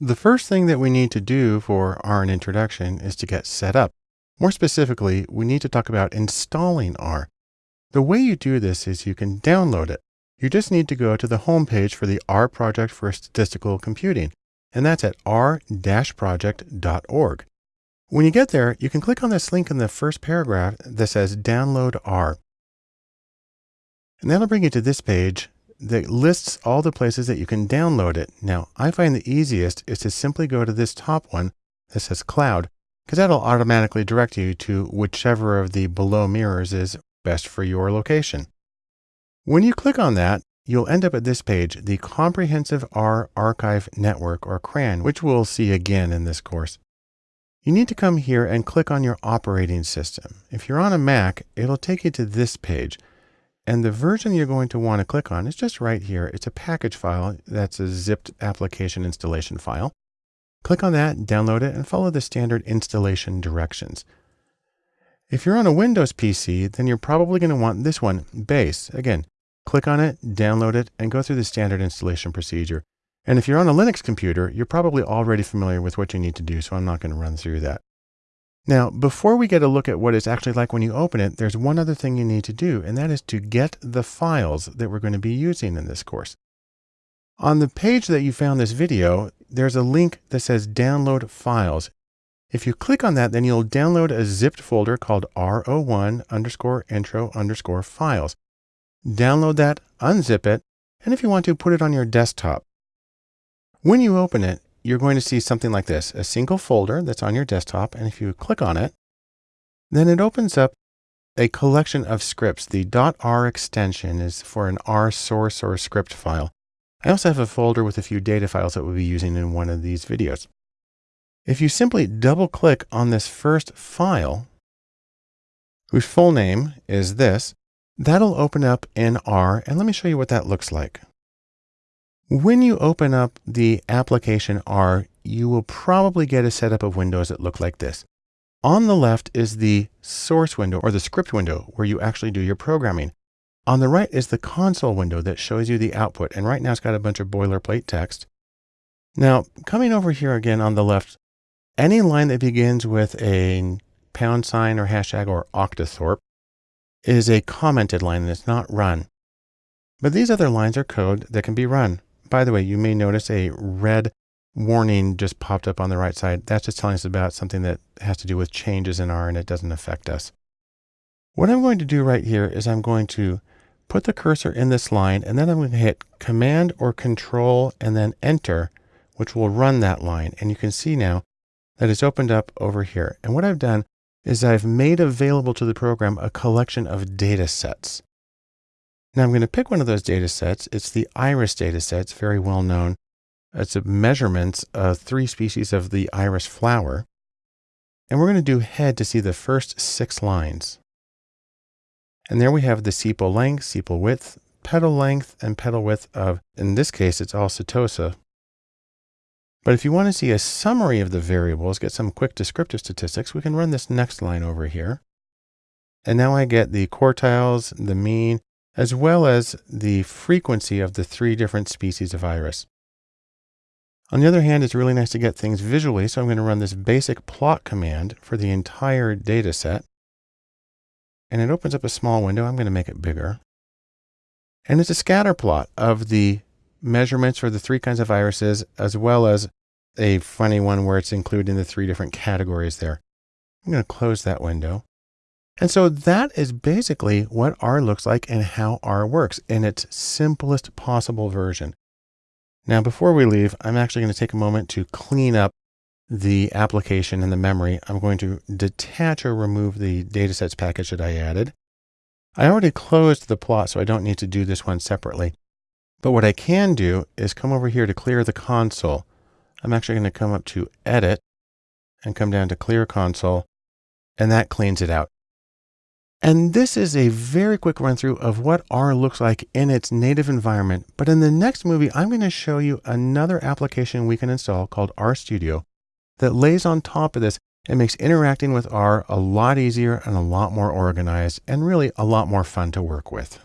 The first thing that we need to do for R in introduction is to get set up. More specifically, we need to talk about installing R. The way you do this is you can download it. You just need to go to the home page for the R project for statistical computing, and that's at r-project.org. When you get there, you can click on this link in the first paragraph that says download R. And that'll bring you to this page that lists all the places that you can download it. Now, I find the easiest is to simply go to this top one that says cloud, because that'll automatically direct you to whichever of the below mirrors is best for your location. When you click on that, you'll end up at this page, the Comprehensive R Archive Network, or CRAN, which we'll see again in this course. You need to come here and click on your operating system. If you're on a Mac, it'll take you to this page. And the version you're going to want to click on is just right here. It's a package file that's a zipped application installation file. Click on that, download it, and follow the standard installation directions. If you're on a Windows PC, then you're probably going to want this one, Base. Again, click on it, download it, and go through the standard installation procedure. And if you're on a Linux computer, you're probably already familiar with what you need to do, so I'm not going to run through that. Now, before we get a look at what it's actually like when you open it, there's one other thing you need to do, and that is to get the files that we're going to be using in this course. On the page that you found this video, there's a link that says download files. If you click on that, then you'll download a zipped folder called R01 underscore intro underscore files. Download that, unzip it, and if you want to, put it on your desktop. When you open it, you're going to see something like this, a single folder that's on your desktop. And if you click on it, then it opens up a collection of scripts. The .r extension is for an R source or script file. I also have a folder with a few data files that we'll be using in one of these videos. If you simply double click on this first file, whose full name is this, that'll open up in R. And let me show you what that looks like. When you open up the application R, you will probably get a setup of windows that look like this. On the left is the source window or the script window where you actually do your programming. On the right is the console window that shows you the output. And right now it's got a bunch of boilerplate text. Now, coming over here again on the left, any line that begins with a pound sign or hashtag or octothorpe is a commented line it's not run. But these other lines are code that can be run. By the way, you may notice a red warning just popped up on the right side. That's just telling us about something that has to do with changes in R and it doesn't affect us. What I'm going to do right here is I'm going to put the cursor in this line and then I'm going to hit command or control and then enter, which will run that line. And you can see now that it's opened up over here. And what I've done is I've made available to the program a collection of data sets. Now I'm going to pick one of those data sets. It's the iris data set. It's very well known. It's a measurements of three species of the iris flower. And we're going to do head to see the first six lines. And there we have the sepal length, sepal width, petal length, and petal width of, in this case, it's all setosa. But if you want to see a summary of the variables, get some quick descriptive statistics, we can run this next line over here. And now I get the quartiles, the mean, as well as the frequency of the three different species of iris. On the other hand, it's really nice to get things visually, so I'm going to run this basic plot command for the entire data set. And it opens up a small window. I'm going to make it bigger. And it's a scatter plot of the measurements for the three kinds of irises, as well as a funny one where it's including the three different categories there. I'm going to close that window. And so that is basically what R looks like and how R works in its simplest possible version. Now, before we leave, I'm actually going to take a moment to clean up the application and the memory. I'm going to detach or remove the datasets package that I added. I already closed the plot, so I don't need to do this one separately. But what I can do is come over here to clear the console. I'm actually going to come up to edit and come down to clear console, and that cleans it out. And this is a very quick run through of what R looks like in its native environment. But in the next movie, I'm going to show you another application we can install called RStudio that lays on top of this and makes interacting with R a lot easier and a lot more organized and really a lot more fun to work with.